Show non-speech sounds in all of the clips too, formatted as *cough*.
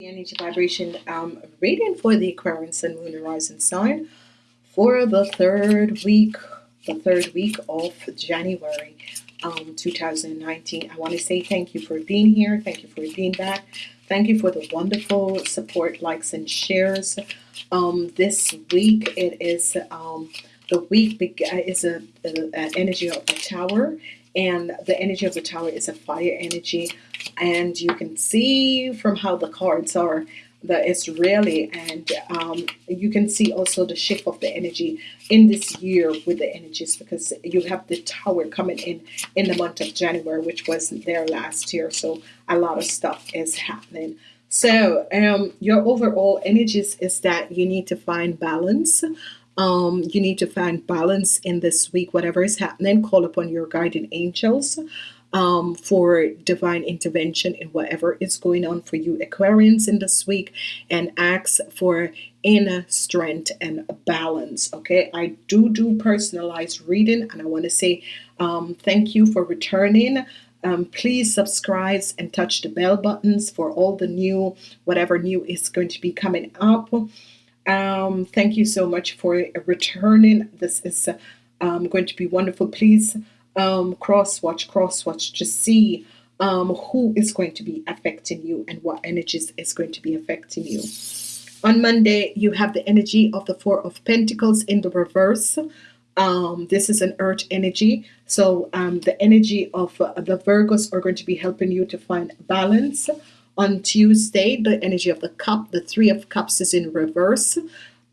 energy vibration um, reading for the Aquarian Sun, Moon, and Rising sign for the third week, the third week of January um, 2019. I want to say thank you for being here. Thank you for being back. Thank you for the wonderful support, likes, and shares. Um, this week it is um, the week is a, a, a energy of the tower and the energy of the tower is a fire energy. And you can see from how the cards are that it's really and um, you can see also the shift of the energy in this year with the energies because you have the tower coming in in the month of January which wasn't there last year. So a lot of stuff is happening. So um, your overall energies is that you need to find balance um, you need to find balance in this week whatever is happening. Call upon your guardian angels um, for divine intervention in whatever is going on for you Aquarians in this week and ask for inner strength and balance okay? I do do personalized reading and I want to say um, thank you for returning. Um, please subscribe and touch the bell buttons for all the new whatever new is going to be coming up um, thank you so much for returning. This is um, going to be wonderful. Please um, cross watch cross watch to see um, who is going to be affecting you and what energies is going to be affecting you. On Monday you have the energy of the four of Pentacles in the reverse. Um, this is an earth energy. So um, the energy of uh, the Virgos are going to be helping you to find balance on Tuesday the energy of the cup the three of cups is in reverse.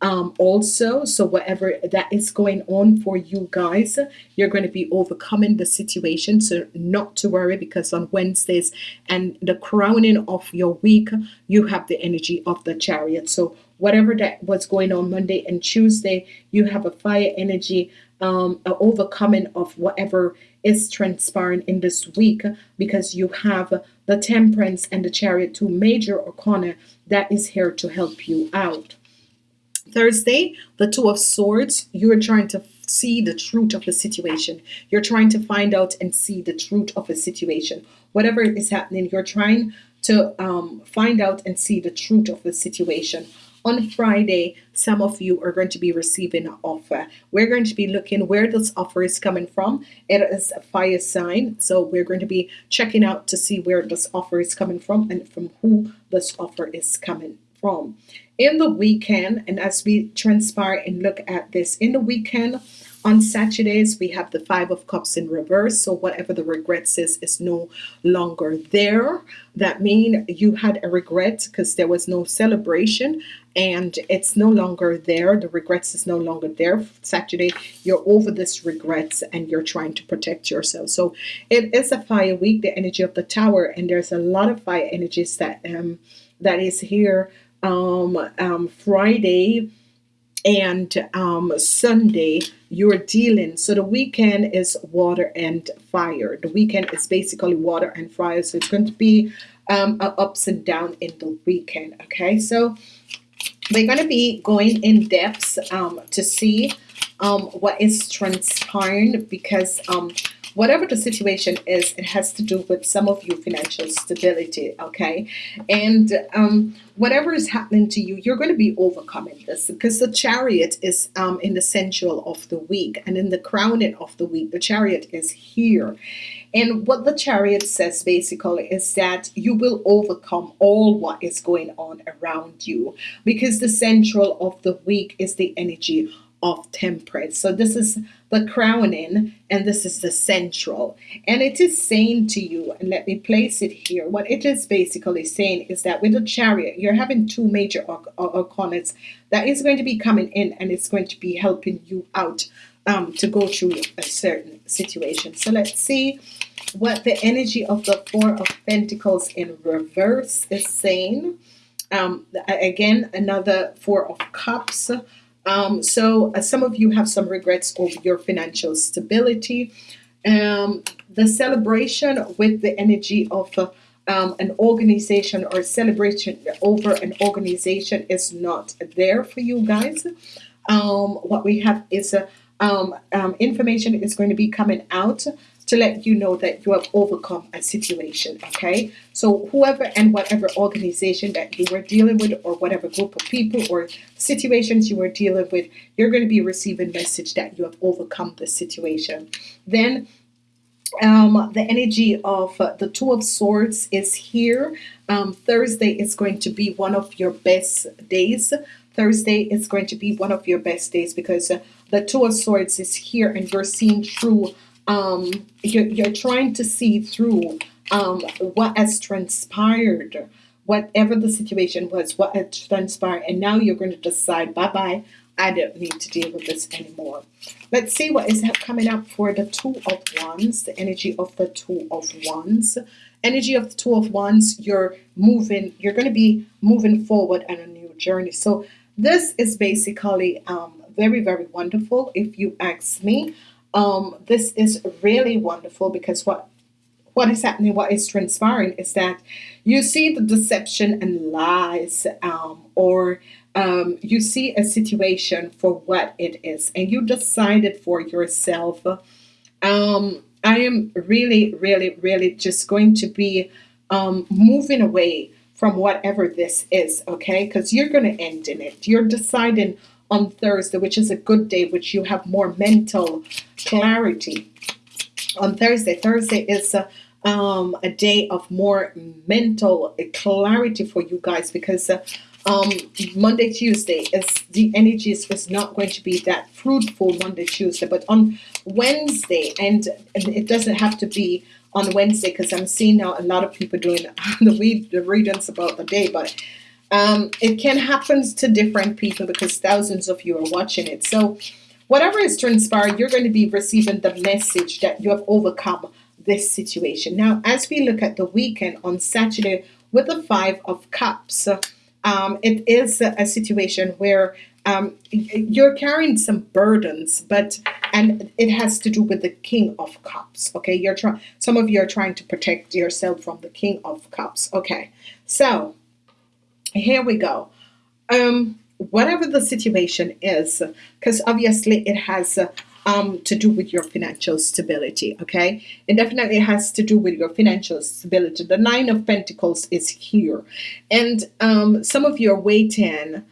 Um, also so whatever that is going on for you guys you're going to be overcoming the situation so not to worry because on Wednesdays and the crowning of your week you have the energy of the chariot. So whatever that was going on Monday and Tuesday you have a fire energy um, overcoming of whatever is transpiring in this week because you have the temperance and the chariot two major arcana that is here to help you out. Thursday the two of swords you're trying to see the truth of the situation. You're trying to find out and see the truth of a situation. Whatever is happening you're trying to um, find out and see the truth of the situation on Friday some of you are going to be receiving an offer. We're going to be looking where this offer is coming from. It is a fire sign so we're going to be checking out to see where this offer is coming from and from who this offer is coming from. In the weekend and as we transpire and look at this in the weekend on Saturdays we have the five of cups in reverse. So whatever the regrets is is no longer there. That mean you had a regret because there was no celebration and it's no longer there. The regrets is no longer there. Saturday you're over this regrets and you're trying to protect yourself. So it is a fire week the energy of the tower and there's a lot of fire energies that um that is here um, um, Friday and um, Sunday you're dealing. So the weekend is water and fire. The weekend is basically water and fire. So it's going to be um, ups and down in the weekend okay? So we're going to be going in depth um, to see um, what is transpiring because um, whatever the situation is it has to do with some of you financial stability okay? And um, whatever is happening to you you're going to be overcoming this because the chariot is um, in the central of the week and in the crowning of the week the chariot is here. And what the chariot says basically is that you will overcome all what is going on around you because the central of the week is the energy of temperance. So this is the crowning and this is the central. And it is saying to you and let me place it here what it is basically saying is that with the chariot you're having two major arcanas that is going to be coming in and it's going to be helping you out um, to go through a certain situation. So let's see what the energy of the four of Pentacles in reverse is saying. Um, again another four of cups um, so uh, some of you have some regrets over your financial stability. Um, the celebration with the energy of uh, um, an organization or celebration over an organization is not there for you guys. Um, what we have is a um, um, information is going to be coming out to let you know that you have overcome a situation. Okay, so whoever and whatever organization that you were dealing with, or whatever group of people or situations you were dealing with, you're going to be receiving message that you have overcome the situation. Then um, the energy of uh, the Two of Swords is here. Um, Thursday is going to be one of your best days. Thursday is going to be one of your best days because uh, the Two of Swords is here and you're seeing through, um, you're, you're trying to see through um, what has transpired, whatever the situation was, what had transpired, and now you're going to decide, bye bye, I don't need to deal with this anymore. Let's see what is coming up for the Two of Wands, the energy of the Two of Wands. Energy of the Two of Wands, you're moving, you're going to be moving forward on a new journey. So this is basically um, very, very wonderful if you ask me. Um, this is really wonderful because what what is happening, what is transpiring is that you see the deception and lies um, or um, you see a situation for what it is and you decided for yourself. Um, I am really really really just going to be um, moving away from whatever this is okay? Because you're going to end in it. You're deciding on Thursday which is a good day which you have more mental clarity. On Thursday Thursday is a, um, a day of more mental clarity for you guys because uh, um, Monday, Tuesday is the energies is not going to be that fruitful Monday, Tuesday, but on Wednesday, and, and it doesn't have to be on Wednesday because I'm seeing now a lot of people doing *laughs* the read the readings about the day, but um, it can happen to different people because thousands of you are watching it. So whatever is transpired, you're going to be receiving the message that you have overcome this situation. Now, as we look at the weekend on Saturday with the Five of Cups, um, it is a, situation where um, you're carrying some burdens, but and it has to do with the King of Cups. Okay, you're trying. Some of you are trying to protect yourself from the King of Cups. Okay, so here we go. Um, whatever the situation is, because obviously it has um, to do with your financial stability. Okay, it definitely has to do with your financial stability. The Nine of Pentacles is here, and um, some of you are waiting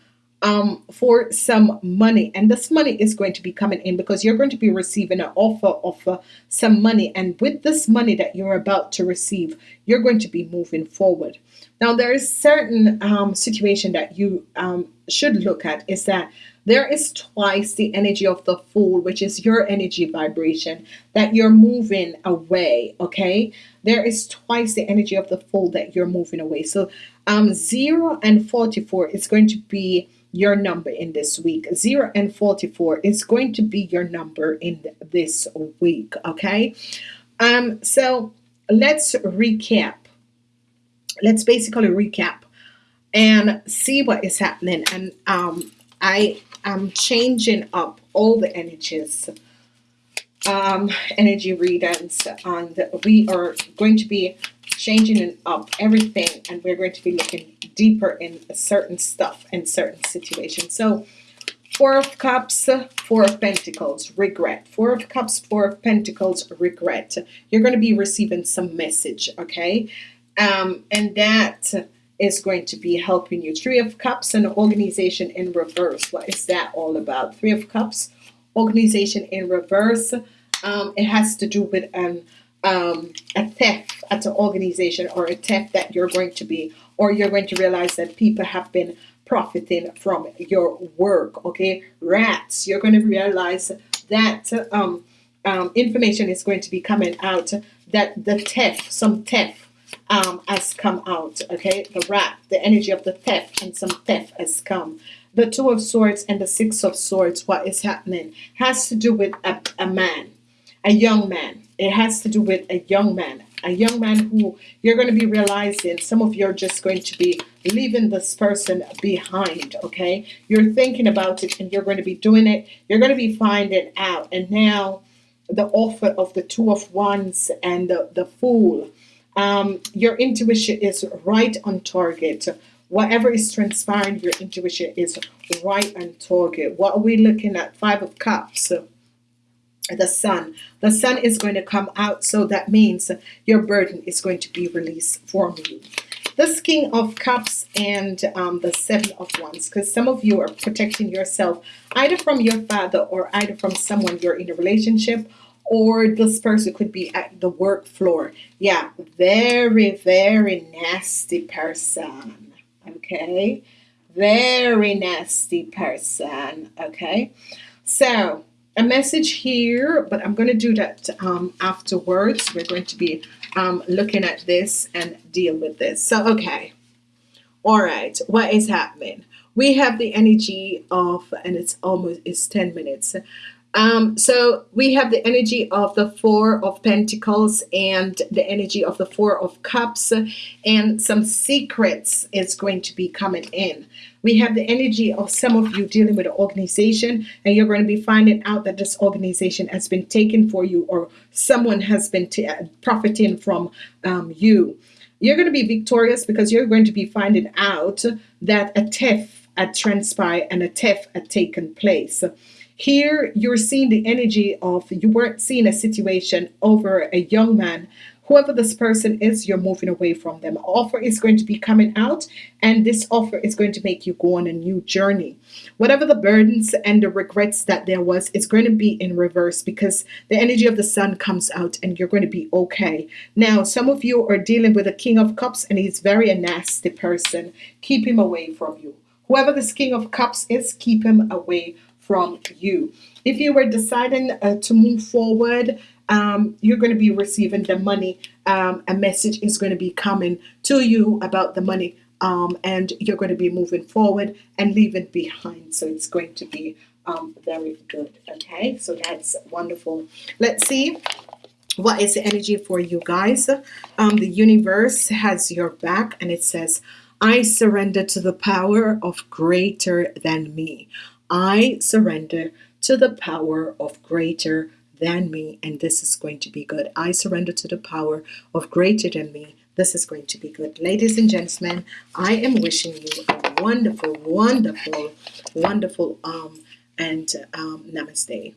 um, for some money, and this money is going to be coming in because you're going to be receiving an offer of uh, some money, and with this money that you're about to receive, you're going to be moving forward. Now, there is certain um, situation that you um, should look at is that there is twice the energy of the fool, which is your energy vibration that you're moving away. Okay, there is twice the energy of the fool that you're moving away. So, um, 0 and 44 is going to be your number in this week. 0 and 44 is going to be your number in this week. Okay, um, so let's recap. Let's basically recap and see what is happening. And um, I am changing up all the energies, um, energy readings, and we are going to be changing up everything, and we're going to be looking deeper in certain stuff in certain situations. So, Four of Cups, Four of Pentacles, regret. Four of Cups, Four of Pentacles, regret. You're going to be receiving some message, okay? Um, and that is going to be helping you. Three of Cups and organization in reverse. What is that all about? Three of Cups, organization in reverse. Um, it has to do with an um, a theft at an organization or a theft that you're going to be, or you're going to realize that people have been profiting from your work. Okay, rats. You're going to realize that um, um, information is going to be coming out that the theft, some theft um, has come out. Okay, the rat, the energy of the theft, and some theft has come. The Two of Swords and the Six of Swords, what is happening, has to do with a, a man, a young man. It has to do with a young man, a young man who you're going to be realizing some of you are just going to be leaving this person behind. Okay, you're thinking about it and you're going to be doing it. You're going to be finding out, and now the offer of the Two of Wands and the, the Fool um, your intuition is right on target. Whatever is transpiring, your intuition is right on target. What are we looking at? Five of Cups. The sun. The sun is going to come out, so that means your burden is going to be released from you. This King of Cups and um, the Seven of Wands, because some of you are protecting yourself either from your father or either from someone you're in a relationship or this person could be at the work floor. Yeah, very, very nasty person. Okay, very nasty person. Okay, so a message here, but I'm going to do that um, afterwards. We're going to be um, looking at this and deal with this. So, okay. All right. What is happening? We have the energy of, and it's almost, it's 10 minutes. Um, so we have the energy of the Four of Pentacles and the energy of the Four of Cups, and some secrets is going to be coming in. We have the energy of some of you dealing with an organization, and you're going to be finding out that this organization has been taken for you, or someone has been uh, profiting from um, you. You're going to be victorious because you're going to be finding out that a theft had transpired and a theft had taken place. Here, you're seeing the energy of you weren't seeing a situation over a young man. Whoever this person is, you're moving away from them. Offer is going to be coming out, and this offer is going to make you go on a new journey. Whatever the burdens and the regrets that there was, it's going to be in reverse because the energy of the sun comes out and you're going to be okay. Now, some of you are dealing with a king of cups, and he's very a nasty person. Keep him away from you. Whoever this king of cups is, keep him away from you. If you were deciding uh, to move forward, um, you're going to be receiving the money. Um, a message is going to be coming to you about the money, um, and you're going to be moving forward and leaving behind. So it's going to be um, very good. Okay, so that's wonderful. Let's see what is the energy for you guys. Um, the universe has your back, and it says, I surrender to the power of greater than me. I surrender to the power of greater than me, and this is going to be good. I surrender to the power of greater than me. This is going to be good. Ladies and gentlemen, I am wishing you a wonderful, wonderful, wonderful um and um namaste.